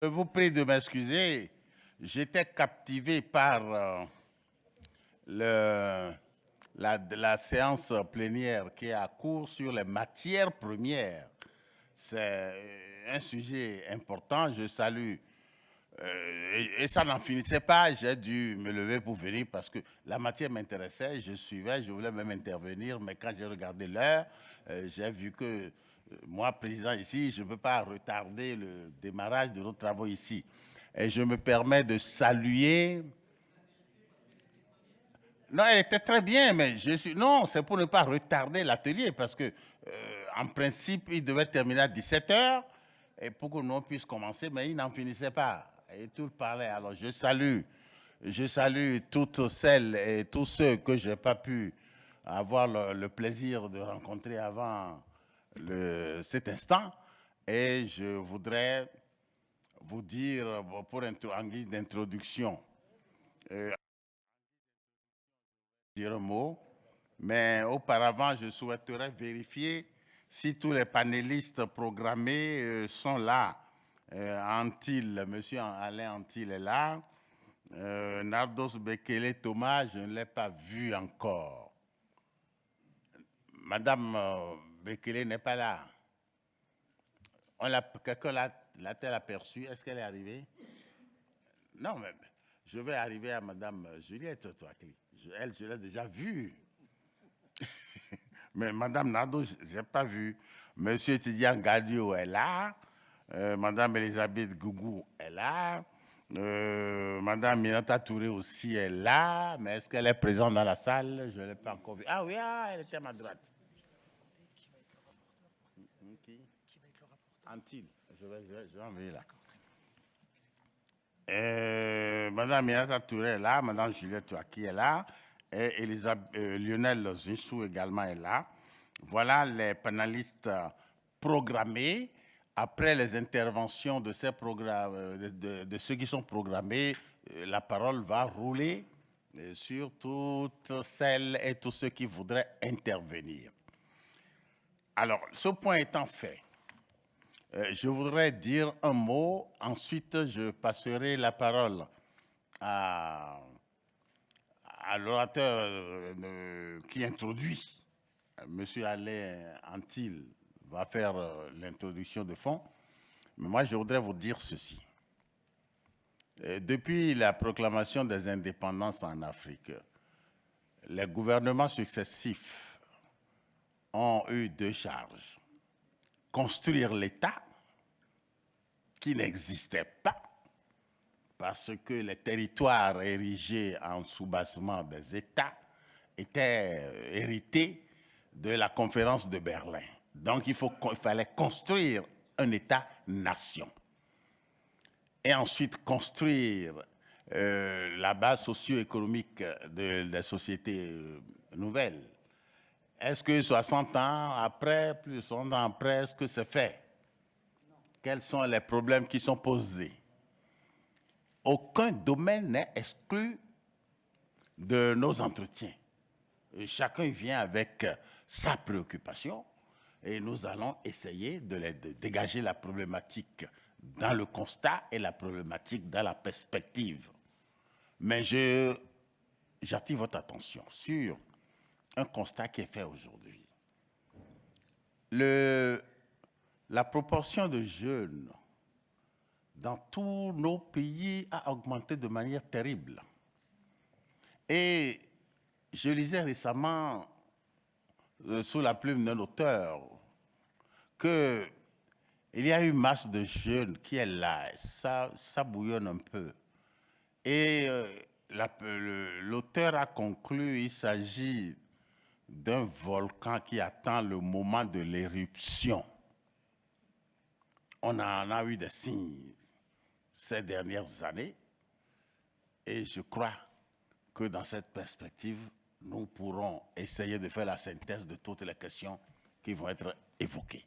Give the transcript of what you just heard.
Je vous prie de m'excuser. J'étais captivé par euh, la, séance plénière qui est à cours sur les matières premières. C'est un sujet important. Je salue. Euh, et, ça n'en finissait pas. J'ai dû me lever pour venir parce que la matière m'intéressait. Je suivais, je voulais même intervenir. Mais quand j'ai regardé l'heure, euh, j'ai vu que moi, président ici, je ne peux pas retarder le démarrage de nos travaux ici. Et je me permets de saluer... Non, elle était très bien, mais je suis... Non, c'est pour ne pas retarder l'atelier, parce que, euh, en principe, il devait terminer à 17h, et pour que nous puissions commencer, mais il n'en finissait pas. Et tout parlait. Alors, je salue, je salue toutes celles et tous ceux que je n'ai pas pu avoir le, le plaisir de rencontrer avant cet instant et je voudrais vous dire, pour en guise d'introduction, euh, dire un mot, mais auparavant, je souhaiterais vérifier si tous les panélistes programmés euh, sont là. Euh, Monsieur Alain Antil est là. Euh, Nardos Bekele Thomas, je ne l'ai pas vu encore. Madame Bekele n'est pas là. Quelqu'un l'a-t-elle aperçue Est-ce qu'elle est arrivée? Non, mais je vais arriver à Madame Juliette Touakli. Elle, je l'ai déjà vue. mais Madame Nado, je n'ai pas vu. Monsieur Tidian Gadio est là. Euh, Madame Elisabeth Gougou est là. Euh, Madame Minata Touré aussi est là. Mais est-ce qu'elle est présente dans la salle? Je ne l'ai pas encore vue. Ah oui, ah, elle était à ma droite. Antille. Je vais, je vais, je vais envoyer là. Et Madame Minata Touré est là, Madame Juliette qui est là, et Elisabeth, euh, Lionel Zinsou également est là. Voilà les panélistes programmés. Après les interventions de, ces programmes, de, de, de ceux qui sont programmés, euh, la parole va rouler sur toutes celles et tous ceux qui voudraient intervenir. Alors, ce point étant fait, euh, je voudrais dire un mot, ensuite je passerai la parole à, l'orateur euh, qui introduit. Monsieur Alain Antil va faire euh, l'introduction de fond. Mais moi, je voudrais vous dire ceci. Depuis la proclamation des indépendances en Afrique, les gouvernements successifs ont eu deux charges construire l'État qui n'existait pas parce que les territoires érigés en soubassement des États étaient euh, hérités de la conférence de Berlin. Donc il, fallait construire un État-nation. Et ensuite construire euh, la base socio-économique de, des sociétés euh, nouvelles est-ce que 60 ans après, plus de 60 ans après, est-ce que c'est fait? Quels sont les problèmes qui sont posés? Aucun domaine n'est exclu de nos entretiens. Et chacun vient avec sa préoccupation et nous allons essayer de, de dégager la problématique dans le constat et la problématique dans la perspective. Mais j'attire votre attention sur un constat qui est fait aujourd'hui. La proportion de jeunes dans tous nos pays a augmenté de manière terrible. Et je lisais récemment, euh, sous la plume d'un auteur, qu'il y a eu masse de jeunes qui est là, ça, ça bouillonne un peu. Et euh, l'auteur a conclu, il s'agit d'un volcan qui attend le moment de l'éruption. On en a eu des signes ces dernières années et je crois que dans cette perspective, nous pourrons essayer de faire la synthèse de toutes les questions qui vont être évoquées.